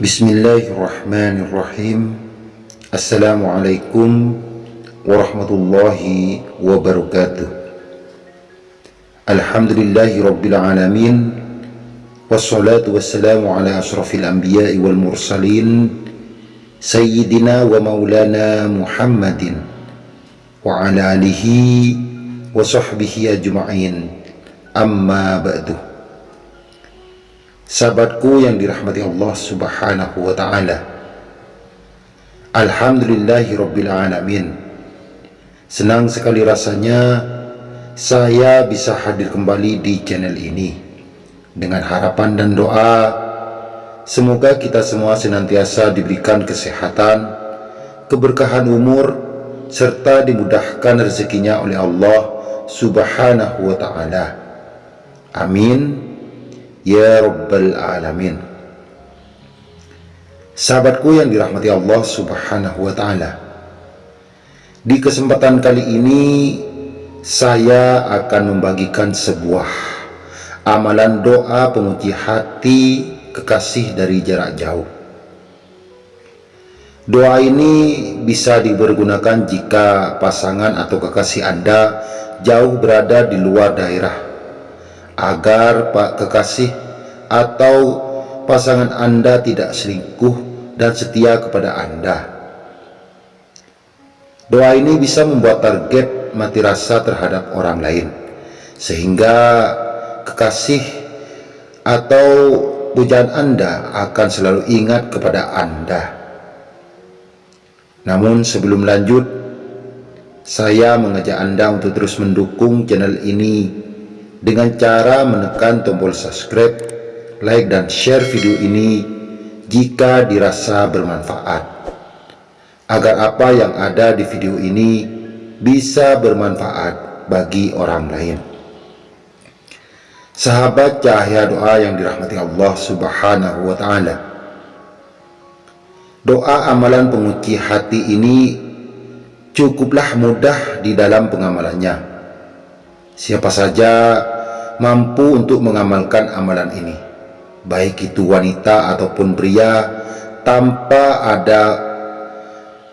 بسم الله الرحمن الرحيم السلام عليكم ورحمة الله وبركاته الحمد لله رب العالمين والصلاة والسلام على أشرف الأنبياء والمرسلين سيدنا ومولانا محمد وعلى آله وصحبه أجمعين أما بعده Sahabatku yang dirahmati Allah subhanahu wa ta'ala. Alhamdulillahi Rabbil Alamin. Senang sekali rasanya saya bisa hadir kembali di channel ini. Dengan harapan dan doa Semoga kita semua senantiasa diberikan kesehatan Keberkahan umur Serta dimudahkan rezekinya oleh Allah subhanahu wa ta'ala. Amin Ya Rabbal Alamin. Sahabatku yang dirahmati Allah subhanahu wa ta'ala Di kesempatan kali ini Saya akan membagikan sebuah Amalan doa penguji hati kekasih dari jarak jauh. Doa ini bisa dipergunakan jika pasangan atau kekasih Anda jauh berada di luar daerah agar Pak Kekasih atau pasangan Anda tidak selingkuh dan setia kepada Anda. Doa ini bisa membuat target mati rasa terhadap orang lain, sehingga kekasih atau pujaan Anda akan selalu ingat kepada Anda. Namun sebelum lanjut, saya mengajak Anda untuk terus mendukung channel ini dengan cara menekan tombol subscribe, like dan share video ini jika dirasa bermanfaat. Agar apa yang ada di video ini bisa bermanfaat bagi orang lain. Sahabat cahaya doa yang dirahmati Allah subhanahu wa ta'ala. Doa amalan penguci hati ini cukuplah mudah di dalam pengamalannya Siapa saja mampu untuk mengamalkan amalan ini, baik itu wanita ataupun pria, tanpa ada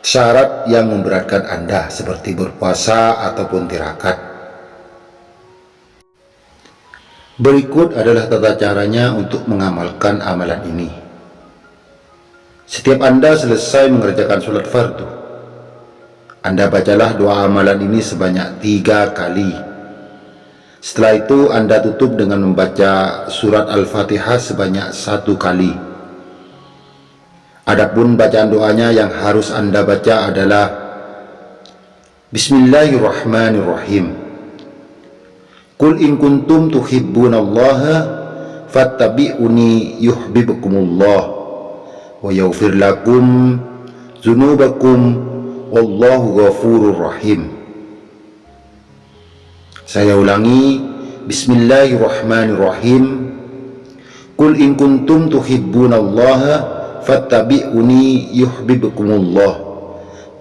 syarat yang memberatkan Anda, seperti berpuasa ataupun tirakat. Berikut adalah tata caranya untuk mengamalkan amalan ini. Setiap Anda selesai mengerjakan sholat fardu, Anda bacalah doa amalan ini sebanyak tiga kali setelah itu Anda tutup dengan membaca surat Al-Fatihah sebanyak satu kali. Adapun bacaan doanya yang harus Anda baca adalah Bismillahirrahmanirrahim. Qul in kuntum tuhibbunallaha fattabi'uni yuhibbukumullah wa yaghfir lakum dzunubakum wallahu ghafurur rahim. Saya ulangi Bismillahirrahmanirrahim. Qul in kuntum tuhibbunallaha fattabi'uni yuhibbukumullah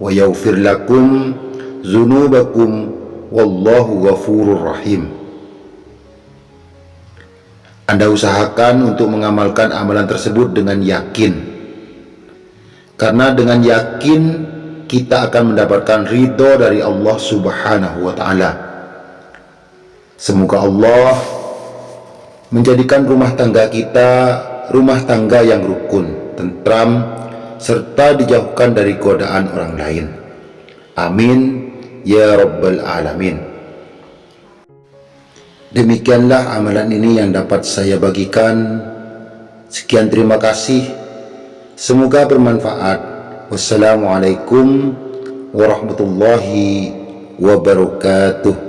wa yaghfir lakum dzunubakum wallahu ghafurur rahim. Anda usahakan untuk mengamalkan amalan tersebut dengan yakin. Karena dengan yakin kita akan mendapatkan ridho dari Allah subhanahu wa ta'ala Semoga Allah menjadikan rumah tangga kita rumah tangga yang rukun, tentram, serta dijauhkan dari godaan orang lain. Amin ya Rabbal Alamin. Demikianlah amalan ini yang dapat saya bagikan. Sekian terima kasih. Semoga bermanfaat. Wassalamualaikum warahmatullahi wabarakatuh.